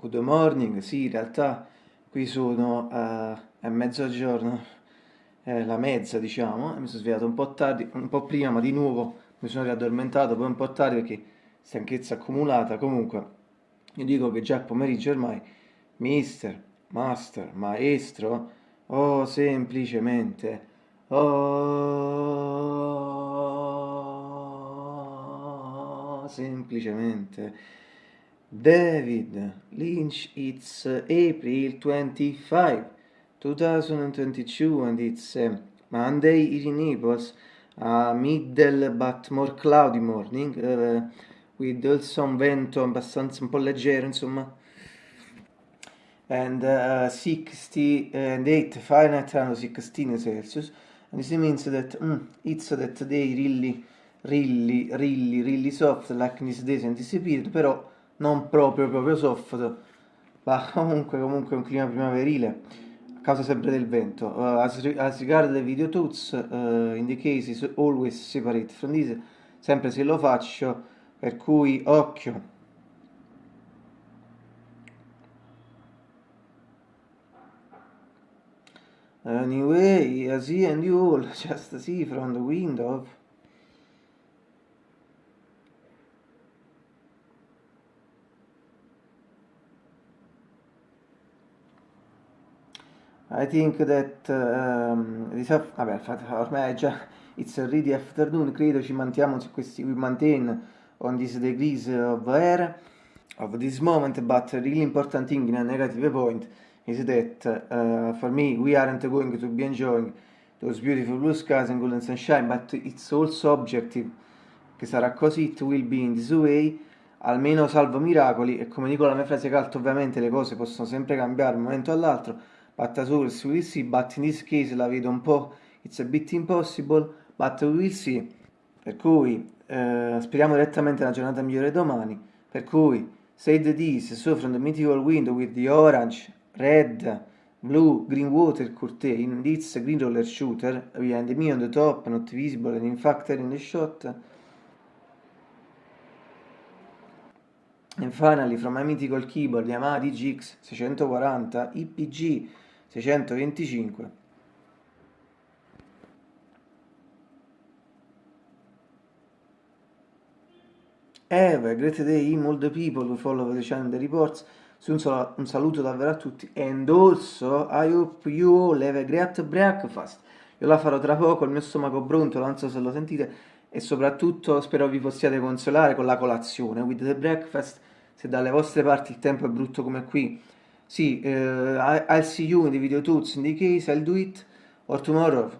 Good morning, sì, in realtà qui sono uh, è mezzogiorno, è la mezza diciamo, mi sono svegliato un po' tardi, un po' prima, ma di nuovo mi sono riaddormentato, poi un po' tardi perché stanchezza accumulata, comunque io dico che già pomeriggio ormai, mister, master, maestro, oh semplicemente, oh semplicemente David Lynch, it's April 25, 2022 and it's uh, Monday in Naples, a middle but more cloudy morning, uh, with also un vento abbastanza un po' leggero insomma, and uh, 60 and 8 Fahrenheit and 16 Celsius, and this means that mm, it's that day really, really, really, really soft like this days and period, però non proprio proprio soft, ma comunque comunque un clima primaverile a causa sempre del vento. Uh, as, as regard the video tools, uh, in the case is always separate from this, sempre se lo faccio, per cui occhio. Anyway, I see and you all just see from the window. I think that um, vabbè, ormai è già it's already afternoon, credo ci mantiamo su questi we maintain on this degrees of air of this moment, but really important thing in a negative point is that uh, for me we aren't going to be enjoying those beautiful blue skies and golden sunshine, but it's also objective che sarà così, it will be in this way, almeno salvo miracoli, e come dico la mia frase calta ovviamente le cose possono sempre cambiare un momento all'altro, Battasaurus we will see, but in this case la vedo un po', it's a bit impossible, but we will see. Per cui eh, speriamo direttamente una giornata migliore domani, per cui said this, so from the mythical window with the orange, red, blue, green water curtain, in this green roller shooter, behind me on the top, not visible and in fact in the shot, And finally, from my mythical keyboard Yamaha DGX 640 IPG 625 Have a great day, all the people who follow the channel the reports. Un, sal un saluto davvero a tutti. And also, I hope you all have a great breakfast. Io la farò tra poco, il mio stomaco brontolo, non so se lo sentite. E soprattutto spero vi possiate consolare con la colazione. With the breakfast, se dalle vostre parti il tempo è brutto come qui, sì, uh, I'll see you in the video tools. In the case, I'll do it, or tomorrow